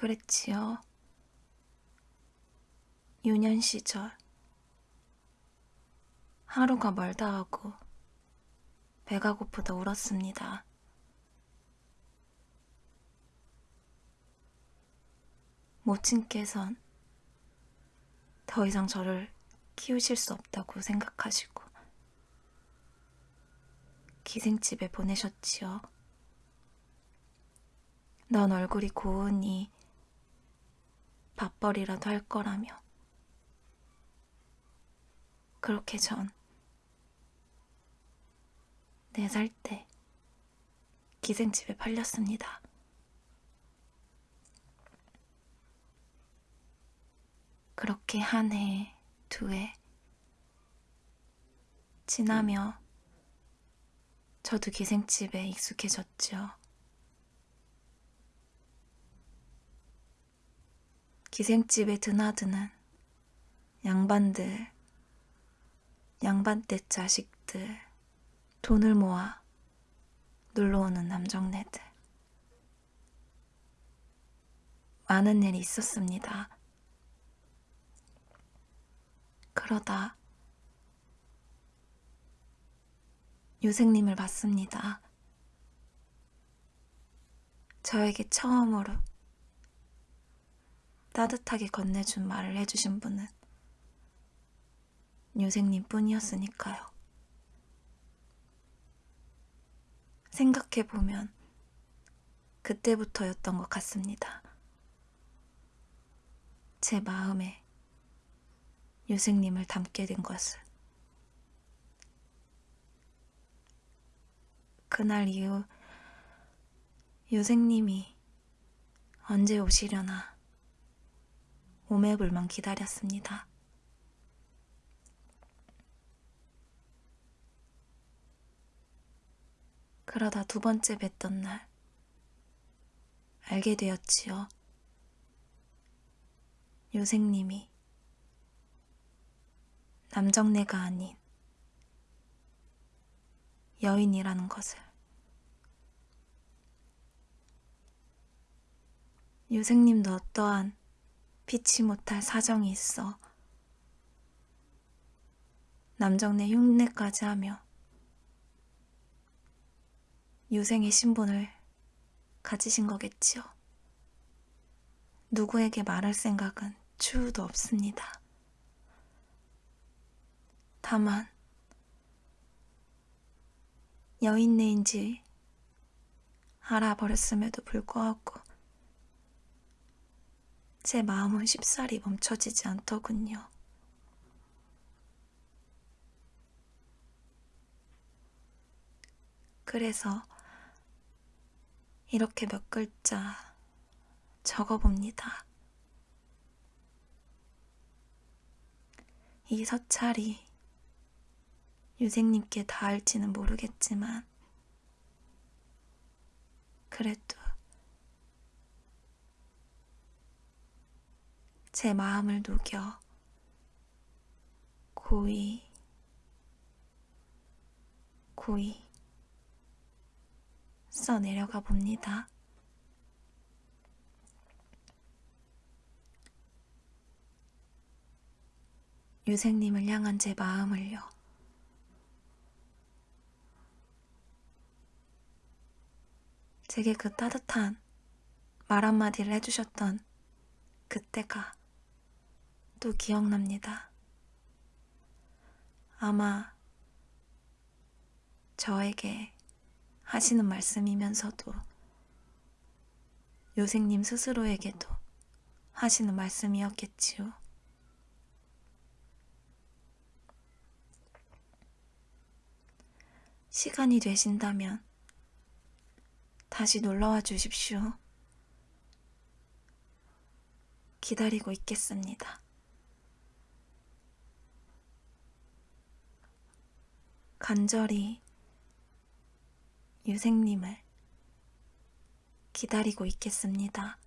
그랬지요. 유년 시절 하루가 멀다 하고 배가 고프다 울었습니다. 모친께선 더 이상 저를 키우실 수 없다고 생각하시고 기생집에 보내셨지요. 넌 얼굴이 고우니 밥벌이라도 할 거라며. 그렇게 전 네 살 때 기생집에 팔렸습니다. 그렇게 한 해, 두 해 지나며 저도 기생집에 익숙해졌죠. 기생집에 드나드는 양반들, 양반떼 자식들, 돈을 모아 놀러오는 남정네들. 많은 일이 있었습니다. 그러다 유생님을 봤습니다. 저에게 처음으로 따뜻하게 건네준 말을 해주신 분은 유생님 뿐이었으니까요. 생각해보면 그때부터였던 것 같습니다. 제 마음에 유생님을 담게 된 것을. 그날 이후 유생님이 언제 오시려나 오매불만 기다렸습니다. 그러다 두 번째 뵀던 날 알게 되었지요. 유생님이 남정네가 아닌 여인이라는 것을. 유생님도 어떠한 피치 못할 사정이 있어 남정네 흉내까지 하며 유생의 신분을 가지신 거겠지요. 누구에게 말할 생각은 추후도 없습니다. 다만 여인네인지 알아버렸음에도 불구하고 제 마음은 쉽사리 멈춰지지 않더군요. 그래서 이렇게 몇 글자 적어봅니다. 이 서찰이 유생님께 닿을지는 모르겠지만 그래도 제 마음을 녹여 고이 고이 써 내려가 봅니다. 유생님을 향한 제 마음을요. 제게 그 따뜻한 말 한마디를 해주셨던 그때가 또 기억납니다. 아마 저에게 하시는 말씀이면서도 요생님 스스로에게도 하시는 말씀이었겠지요. 시간이 되신다면 다시 놀러와 주십시오. 기다리고 있겠습니다. 간절히 유생님을 기다리고 있겠습니다.